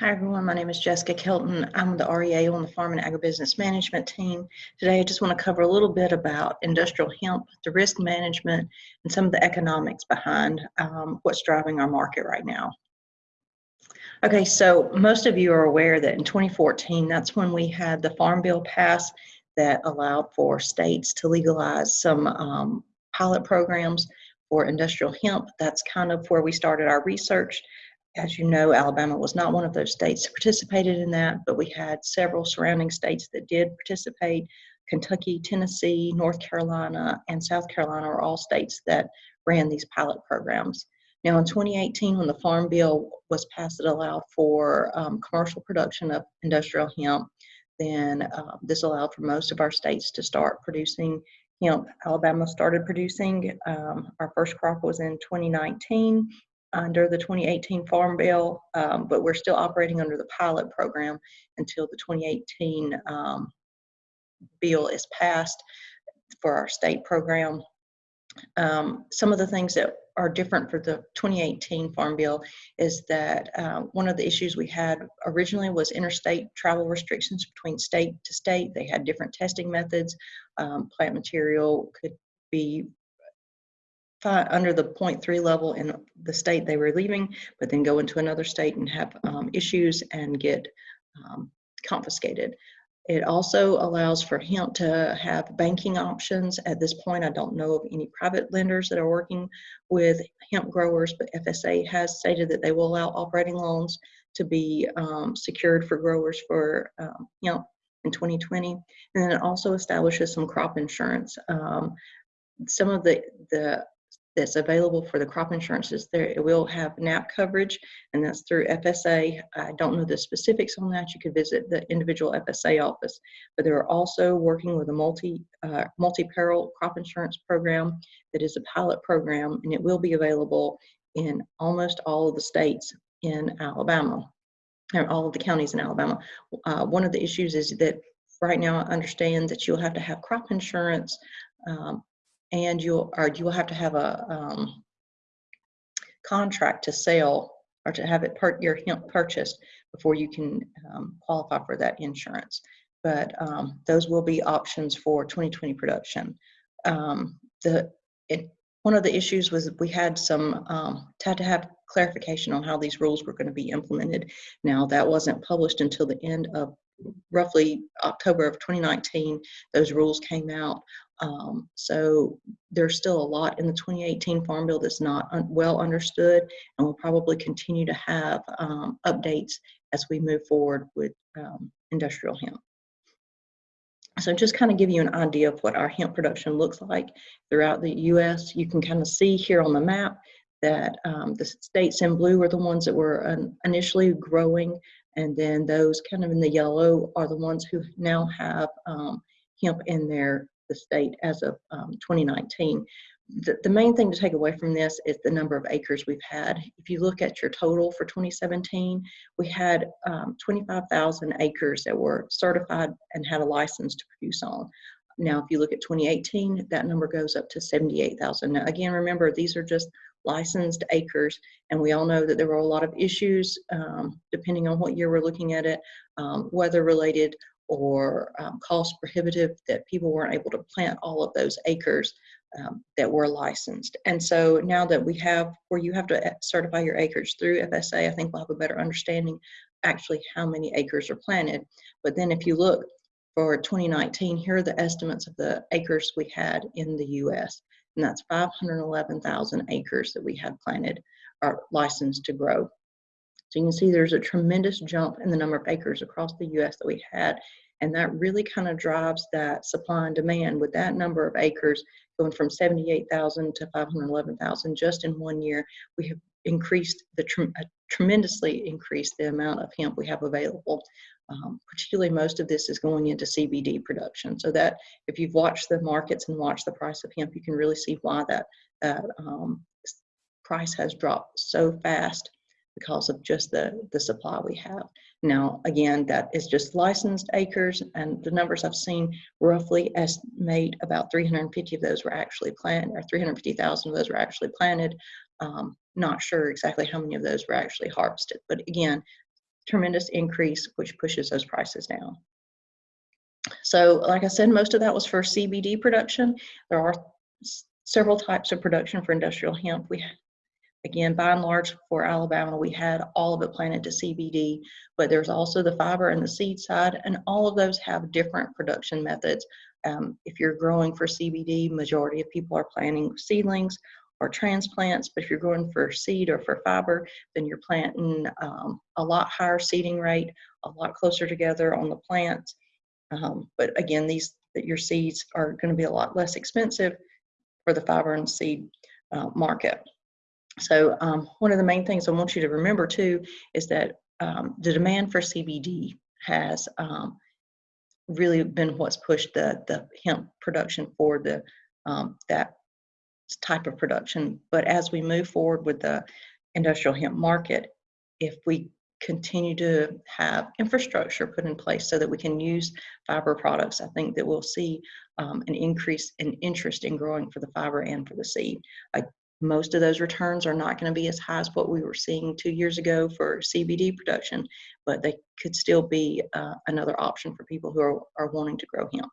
Hi, everyone. My name is Jessica Kelton. I'm the REA on the Farm and Agribusiness Management team. Today, I just want to cover a little bit about industrial hemp, the risk management, and some of the economics behind um, what's driving our market right now. Okay, so most of you are aware that in 2014, that's when we had the Farm Bill pass that allowed for states to legalize some um, pilot programs for industrial hemp. That's kind of where we started our research as you know, Alabama was not one of those states that participated in that, but we had several surrounding states that did participate. Kentucky, Tennessee, North Carolina, and South Carolina are all states that ran these pilot programs. Now, in 2018, when the Farm Bill was passed that allowed for um, commercial production of industrial hemp, then uh, this allowed for most of our states to start producing hemp. Alabama started producing. Um, our first crop was in 2019, under the 2018 Farm Bill, um, but we're still operating under the pilot program until the 2018 um, bill is passed for our state program. Um, some of the things that are different for the 2018 Farm Bill is that uh, one of the issues we had originally was interstate travel restrictions between state to state. They had different testing methods. Um, plant material could be under the 0.3 level in the state they were leaving, but then go into another state and have um, issues and get um, confiscated. It also allows for hemp to have banking options. At this point, I don't know of any private lenders that are working with hemp growers, but FSA has stated that they will allow operating loans to be um, secured for growers for um, hemp in 2020. And then it also establishes some crop insurance. Um, some of the, the that's available for the crop insurances. There it will have NAP coverage, and that's through FSA. I don't know the specifics on that. You could visit the individual FSA office, but they're also working with a multi uh, multi-peril crop insurance program that is a pilot program, and it will be available in almost all of the states in Alabama, or all of the counties in Alabama. Uh, one of the issues is that right now I understand that you'll have to have crop insurance um, and you'll or you will have to have a um, contract to sell or to have it your hemp purchased before you can um, qualify for that insurance. But um, those will be options for 2020 production. Um, the it, one of the issues was we had some um, had to have clarification on how these rules were going to be implemented. Now that wasn't published until the end of roughly October of 2019. Those rules came out. Um, so there's still a lot in the 2018 Farm Bill that's not un well understood, and we'll probably continue to have um, updates as we move forward with um, industrial hemp. So just kind of give you an idea of what our hemp production looks like throughout the U.S. You can kind of see here on the map that um, the states in blue are the ones that were initially growing, and then those kind of in the yellow are the ones who now have um, hemp in their the state as of um, 2019. The, the main thing to take away from this is the number of acres we've had. If you look at your total for 2017, we had um, 25,000 acres that were certified and had a license to produce on. Now, if you look at 2018, that number goes up to 78,000. Now, again, remember, these are just licensed acres, and we all know that there were a lot of issues, um, depending on what year we're looking at it, um, weather related or um, cost prohibitive that people weren't able to plant all of those acres um, that were licensed. And so now that we have where you have to certify your acreage through FSA, I think we'll have a better understanding actually how many acres are planted. But then if you look for 2019, here are the estimates of the acres we had in the US. And that's 511,000 acres that we had planted or licensed to grow. So you can see there's a tremendous jump in the number of acres across the US that we had. And that really kind of drives that supply and demand with that number of acres going from 78,000 to 511,000 just in one year. We have increased the uh, tremendously increased the amount of hemp we have available. Um, particularly most of this is going into CBD production. So that if you've watched the markets and watched the price of hemp, you can really see why that, that um, price has dropped so fast because of just the, the supply we have. Now, again, that is just licensed acres, and the numbers I've seen roughly estimate about 350 of those were actually planted, or 350,000 of those were actually planted. Um, not sure exactly how many of those were actually harvested, but again, tremendous increase, which pushes those prices down. So like I said, most of that was for CBD production. There are several types of production for industrial hemp. We Again, by and large for Alabama, we had all of it planted to CBD, but there's also the fiber and the seed side, and all of those have different production methods. Um, if you're growing for CBD, majority of people are planting seedlings or transplants, but if you're growing for seed or for fiber, then you're planting um, a lot higher seeding rate, a lot closer together on the plants. Um, but again, these your seeds are going to be a lot less expensive for the fiber and seed uh, market. So um, one of the main things I want you to remember too is that um, the demand for CBD has um, really been what's pushed the, the hemp production for the um, that type of production. But as we move forward with the industrial hemp market, if we continue to have infrastructure put in place so that we can use fiber products, I think that we'll see um, an increase in interest in growing for the fiber and for the seed. I most of those returns are not going to be as high as what we were seeing two years ago for CBD production, but they could still be uh, another option for people who are, are wanting to grow hemp.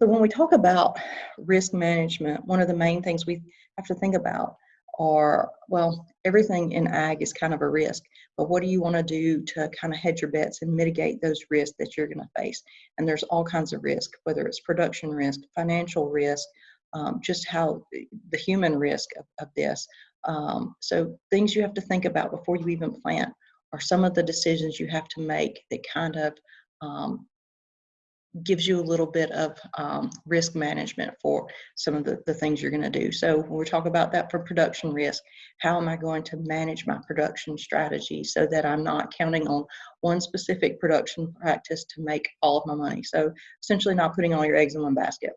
So when we talk about risk management, one of the main things we have to think about are, well, everything in ag is kind of a risk, but what do you want to do to kind of hedge your bets and mitigate those risks that you're going to face? And there's all kinds of risk, whether it's production risk, financial risk, um, just how the human risk of, of this. Um, so things you have to think about before you even plant are some of the decisions you have to make that kind of um, gives you a little bit of um, risk management for some of the, the things you're going to do. So when we talk about that for production risk, how am I going to manage my production strategy so that I'm not counting on one specific production practice to make all of my money? So essentially not putting all your eggs in one basket.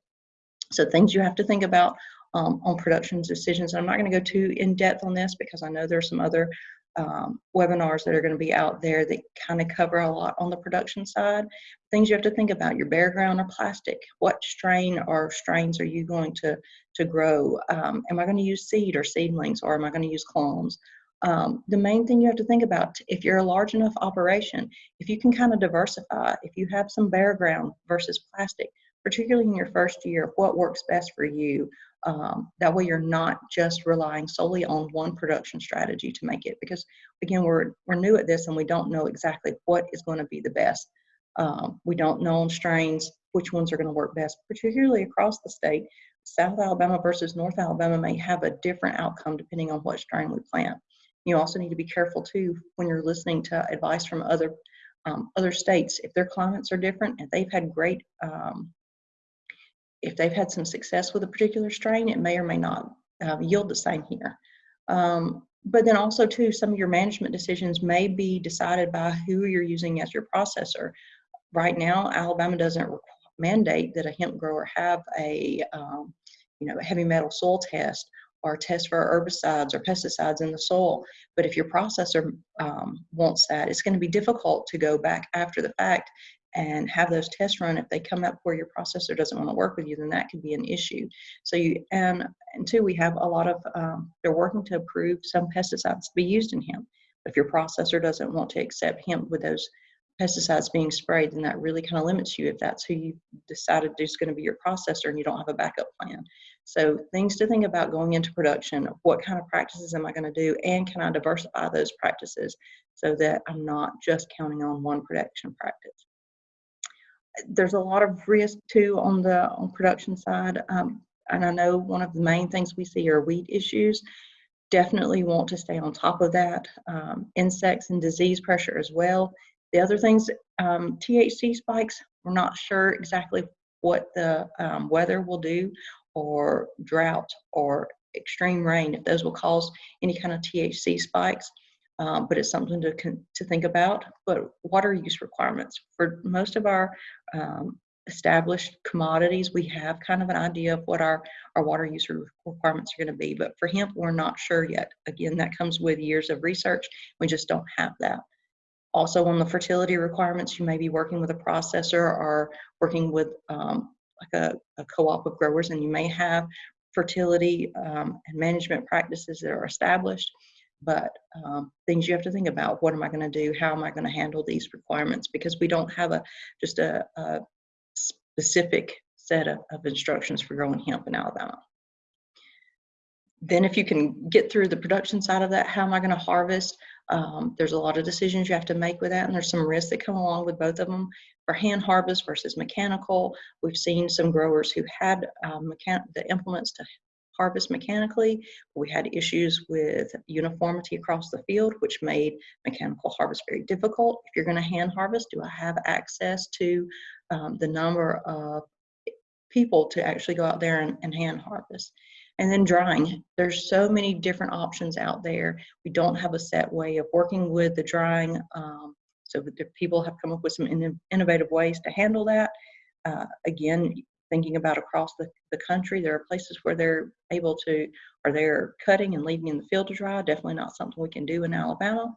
So things you have to think about um, on production decisions. I'm not going to go too in depth on this because I know there's some other um, webinars that are going to be out there that kind of cover a lot on the production side. Things you have to think about, your bare ground or plastic. What strain or strains are you going to, to grow? Um, am I going to use seed or seedlings or am I going to use clones? Um, the main thing you have to think about, if you're a large enough operation, if you can kind of diversify, if you have some bare ground versus plastic, particularly in your first year, what works best for you. Um, that way you're not just relying solely on one production strategy to make it because again, we're, we're new at this and we don't know exactly what is going to be the best. Um, we don't know on strains which ones are going to work best, particularly across the state. South Alabama versus North Alabama may have a different outcome depending on what strain we plant. You also need to be careful too when you're listening to advice from other um, other states. If their climates are different, and they've had great um, if they've had some success with a particular strain, it may or may not uh, yield the same here. Um, but then also too, some of your management decisions may be decided by who you're using as your processor. Right now, Alabama doesn't mandate that a hemp grower have a, um, you know, a heavy metal soil test or test for herbicides or pesticides in the soil. But if your processor um, wants that, it's going to be difficult to go back after the fact and have those tests run. If they come up where your processor doesn't want to work with you, then that could be an issue. So you and and two, we have a lot of um, they're working to approve some pesticides to be used in hemp. If your processor doesn't want to accept hemp with those pesticides being sprayed, then that really kind of limits you if that's who you decided is going to be your processor and you don't have a backup plan. So things to think about going into production, what kind of practices am I going to do and can I diversify those practices so that I'm not just counting on one production practice there's a lot of risk too on the on production side. Um, and I know one of the main things we see are weed issues. Definitely want to stay on top of that. Um, insects and disease pressure as well. The other things, um, THC spikes, we're not sure exactly what the um, weather will do or drought or extreme rain, if those will cause any kind of THC spikes um, but it's something to, to think about. But water use requirements. For most of our um, established commodities, we have kind of an idea of what our, our water use requirements are going to be. But for hemp, we're not sure yet. Again, that comes with years of research. We just don't have that. Also, on the fertility requirements, you may be working with a processor or working with um, like a, a co-op of growers, and you may have fertility um, and management practices that are established but um, things you have to think about. What am I going to do? How am I going to handle these requirements? Because we don't have a just a, a specific set of, of instructions for growing hemp in Alabama. Then if you can get through the production side of that, how am I going to harvest? Um, there's a lot of decisions you have to make with that, and there's some risks that come along with both of them. For hand harvest versus mechanical, we've seen some growers who had um, the implements to harvest mechanically. We had issues with uniformity across the field, which made mechanical harvest very difficult. If you're going to hand harvest, do I have access to um, the number of people to actually go out there and, and hand harvest? And then drying. There's so many different options out there. We don't have a set way of working with the drying. Um, so people have come up with some in innovative ways to handle that. Uh, again, thinking about across the, the country, there are places where they're able to, or they're cutting and leaving in the field to dry. Definitely not something we can do in Alabama,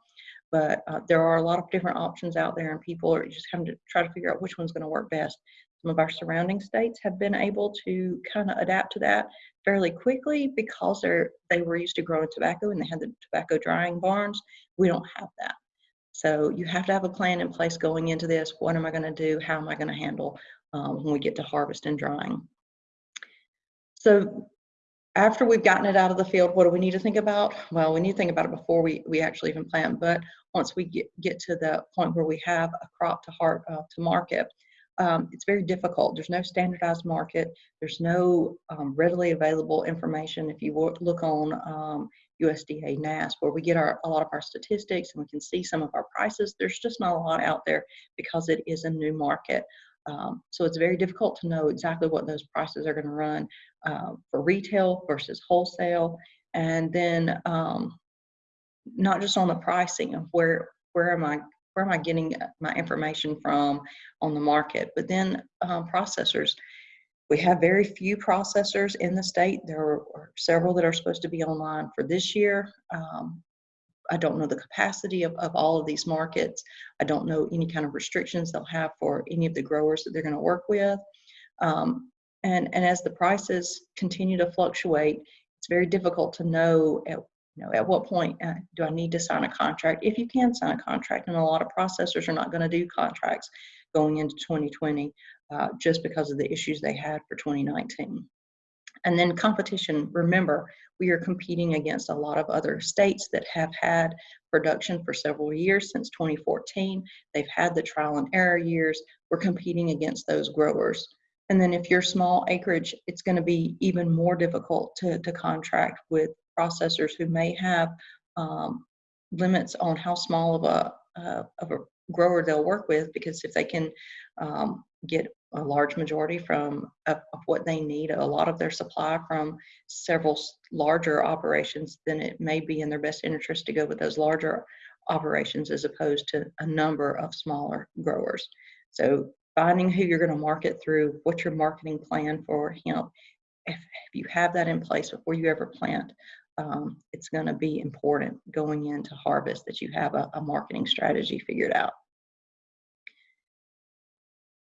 but uh, there are a lot of different options out there and people are just having to try to figure out which one's gonna work best. Some of our surrounding states have been able to kind of adapt to that fairly quickly because they're they were used to growing tobacco and they had the tobacco drying barns. We don't have that. So you have to have a plan in place going into this. What am I going to do? How am I going to handle um, when we get to harvest and drying? So after we've gotten it out of the field, what do we need to think about? Well, we need to think about it before we, we actually even plant, but once we get, get to the point where we have a crop to, heart, uh, to market, um, it's very difficult. There's no standardized market. There's no um, readily available information. If you look on um, USDA NASS, where we get our, a lot of our statistics and we can see some of our prices, there's just not a lot out there because it is a new market. Um, so it's very difficult to know exactly what those prices are going to run uh, for retail versus wholesale. And then um, not just on the pricing of where, where am I where am I getting my information from on the market? But then um, processors, we have very few processors in the state. There are several that are supposed to be online for this year. Um, I don't know the capacity of, of all of these markets. I don't know any kind of restrictions they'll have for any of the growers that they're going to work with. Um, and, and as the prices continue to fluctuate, it's very difficult to know at you know, at what point uh, do I need to sign a contract? If you can sign a contract, and a lot of processors are not going to do contracts going into 2020 uh, just because of the issues they had for 2019. And then competition, remember, we are competing against a lot of other states that have had production for several years since 2014. They've had the trial and error years. We're competing against those growers. And then if you're small acreage, it's going to be even more difficult to, to contract with processors who may have um, limits on how small of a, uh, of a grower they'll work with because if they can um, get a large majority from of, of, what they need, a lot of their supply from several larger operations, then it may be in their best interest to go with those larger operations as opposed to a number of smaller growers. So finding who you're going to market through, what's your marketing plan for hemp, if, if you have that in place before you ever plant, um, it's going to be important going into harvest that you have a, a marketing strategy figured out.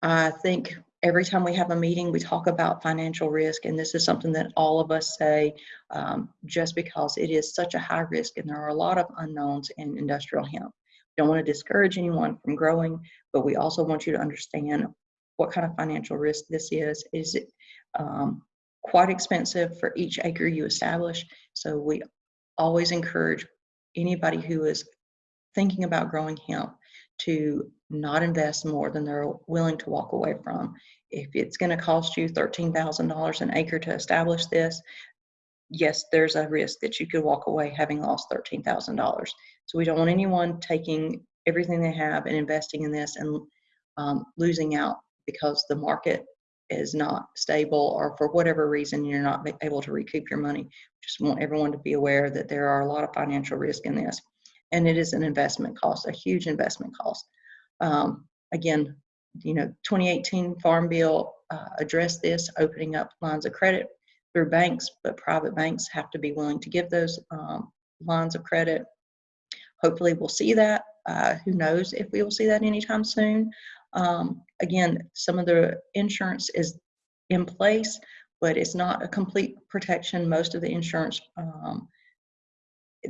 I think every time we have a meeting, we talk about financial risk, and this is something that all of us say um, just because it is such a high risk and there are a lot of unknowns in industrial hemp. We don't want to discourage anyone from growing, but we also want you to understand what kind of financial risk this is. Is it um, quite expensive for each acre you establish. So we always encourage anybody who is thinking about growing hemp to not invest more than they're willing to walk away from. If it's going to cost you $13,000 an acre to establish this, yes, there's a risk that you could walk away having lost $13,000. So we don't want anyone taking everything they have and investing in this and um, losing out because the market is not stable or for whatever reason you're not able to recoup your money. Just want everyone to be aware that there are a lot of financial risk in this. And it is an investment cost, a huge investment cost. Um, again, you know, 2018 Farm Bill uh, addressed this, opening up lines of credit through banks, but private banks have to be willing to give those um, lines of credit. Hopefully we'll see that. Uh, who knows if we will see that anytime soon. Um, again, some of the insurance is in place, but it's not a complete protection. Most of the insurance um,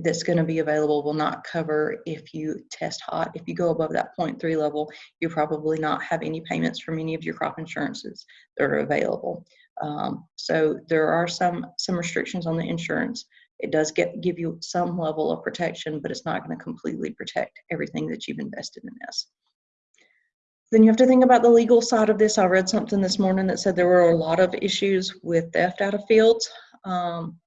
that's going to be available will not cover if you test hot. If you go above that 0.3 level, you probably not have any payments from any of your crop insurances that are available. Um, so there are some some restrictions on the insurance. It does get give you some level of protection, but it's not going to completely protect everything that you've invested in this. Then you have to think about the legal side of this. I read something this morning that said there were a lot of issues with theft out of fields. Um,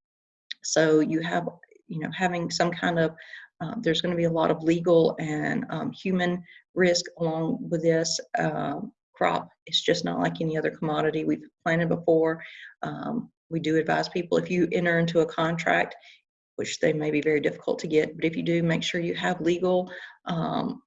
so you have, you know, having some kind of, uh, there's going to be a lot of legal and um, human risk along with this uh, crop. It's just not like any other commodity we've planted before. Um, we do advise people if you enter into a contract, which they may be very difficult to get, but if you do, make sure you have legal um,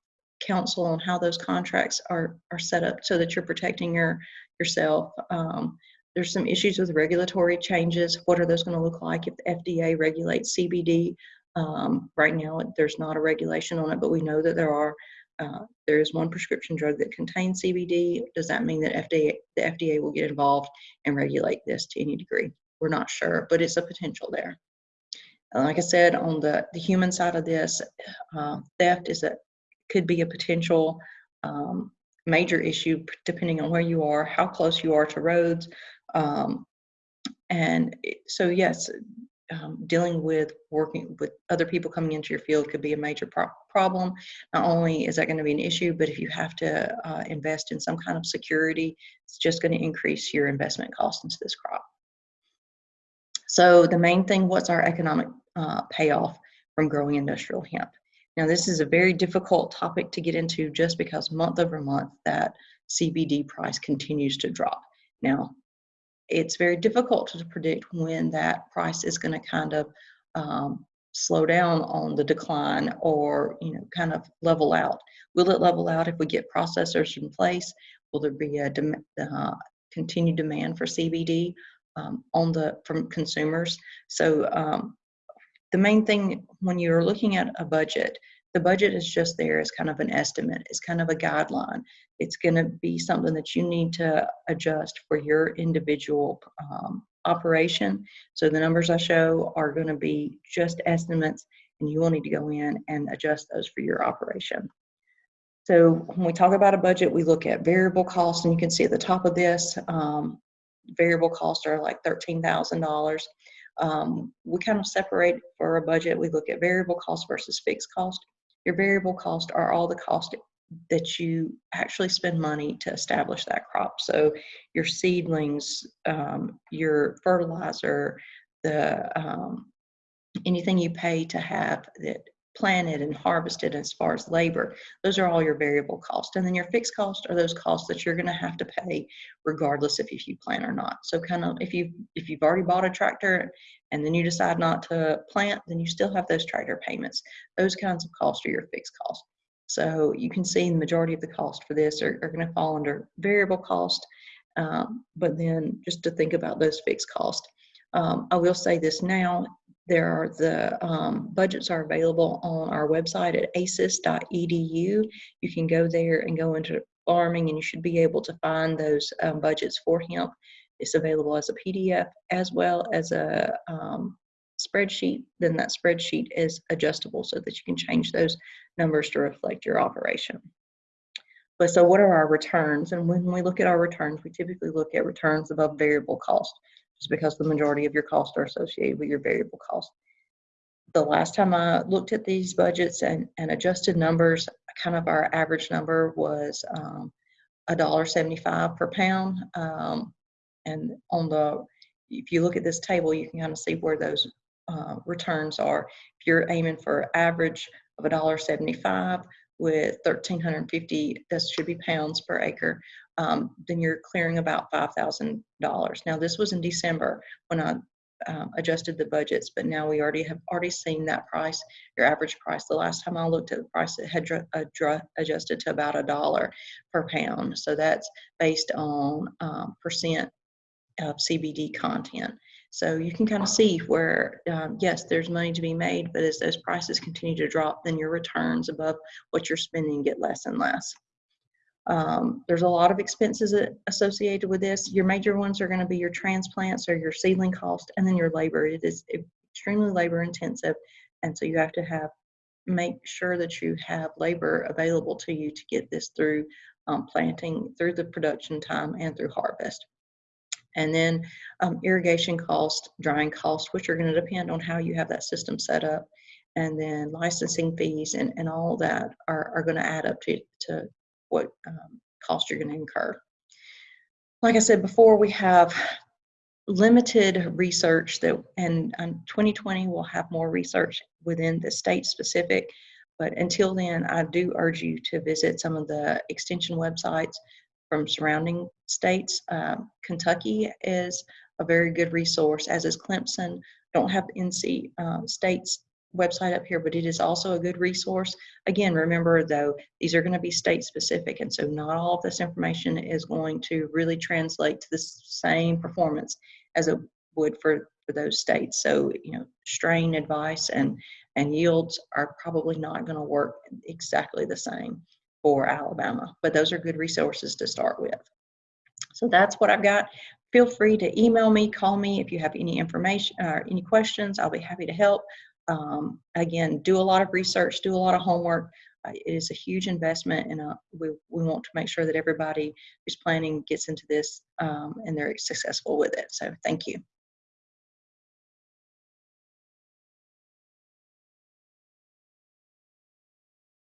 counsel on how those contracts are are set up so that you're protecting your yourself. Um, there's some issues with regulatory changes. What are those going to look like if the FDA regulates CBD? Um, right now, there's not a regulation on it, but we know that there are. Uh, there is one prescription drug that contains CBD. Does that mean that FDA, the FDA will get involved and regulate this to any degree? We're not sure, but it's a potential there. And like I said, on the, the human side of this, uh, theft is a could be a potential um, major issue depending on where you are, how close you are to roads. Um, and so, yes, um, dealing with working with other people coming into your field could be a major pro problem. Not only is that going to be an issue, but if you have to uh, invest in some kind of security, it's just going to increase your investment cost into this crop. So the main thing, what's our economic uh, payoff from growing industrial hemp? Now, this is a very difficult topic to get into just because month over month that CBD price continues to drop. Now, it's very difficult to predict when that price is going to kind of um, slow down on the decline or you know kind of level out. Will it level out if we get processors in place? Will there be a dem uh, continued demand for CBD um, on the from consumers? So um, the main thing when you're looking at a budget, the budget is just there as kind of an estimate, it's kind of a guideline. It's going to be something that you need to adjust for your individual um, operation. So the numbers I show are going to be just estimates, and you will need to go in and adjust those for your operation. So when we talk about a budget, we look at variable costs, and you can see at the top of this, um, variable costs are like $13,000. Um, we kind of separate for a budget. We look at variable cost versus fixed cost. Your variable cost are all the cost that you actually spend money to establish that crop. So your seedlings, um, your fertilizer, the um, anything you pay to have that planted and harvested as far as labor those are all your variable costs. And then your fixed costs are those costs that you're going to have to pay regardless if, if you plant or not. So kind of if you if you've already bought a tractor and then you decide not to plant then you still have those tractor payments. Those kinds of costs are your fixed costs. So you can see the majority of the cost for this are, are going to fall under variable cost um, but then just to think about those fixed costs. Um, I will say this now there are the um, budgets are available on our website at aces.edu. You can go there and go into farming and you should be able to find those um, budgets for hemp. It's available as a PDF as well as a um, spreadsheet. Then that spreadsheet is adjustable so that you can change those numbers to reflect your operation. But so what are our returns? And when we look at our returns, we typically look at returns above variable cost just because the majority of your costs are associated with your variable costs. The last time I looked at these budgets and, and adjusted numbers, kind of our average number was um, $1.75 per pound. Um, and on the, if you look at this table, you can kind of see where those uh, returns are. If you're aiming for average of $1.75 with 1,350, that should be pounds per acre, um, then you're clearing about $5,000. Now, this was in December when I um, adjusted the budgets, but now we already have already seen that price, your average price. The last time I looked at the price, it had adjusted to about a dollar per pound. So that's based on um, percent of CBD content. So you can kind of see where, um, yes, there's money to be made, but as those prices continue to drop, then your returns above what you're spending get less and less. Um, there's a lot of expenses associated with this. Your major ones are going to be your transplants or your seedling cost and then your labor. It is extremely labor intensive And so you have to have, make sure that you have labor available to you to get this through um, planting, through the production time and through harvest. And then um, irrigation cost, drying cost, which are going to depend on how you have that system set up. And then licensing fees and, and all that are, are going to add up to, to what um, cost you're going to incur. Like I said before, we have limited research that, and um, 2020 will have more research within the state specific. But until then, I do urge you to visit some of the extension websites from surrounding states. Um, Kentucky is a very good resource, as is Clemson. Don't have NC uh, State's website up here, but it is also a good resource. Again, remember though, these are going to be state specific, and so not all of this information is going to really translate to the same performance as it would for, for those states. So, you know, strain advice and, and yields are probably not going to work exactly the same for Alabama, but those are good resources to start with. So that's what I've got. Feel free to email me, call me if you have any information or any questions. I'll be happy to help. Um, again, do a lot of research, do a lot of homework. Uh, it is a huge investment, and uh, we, we want to make sure that everybody who's planning gets into this um, and they're successful with it. So, thank you.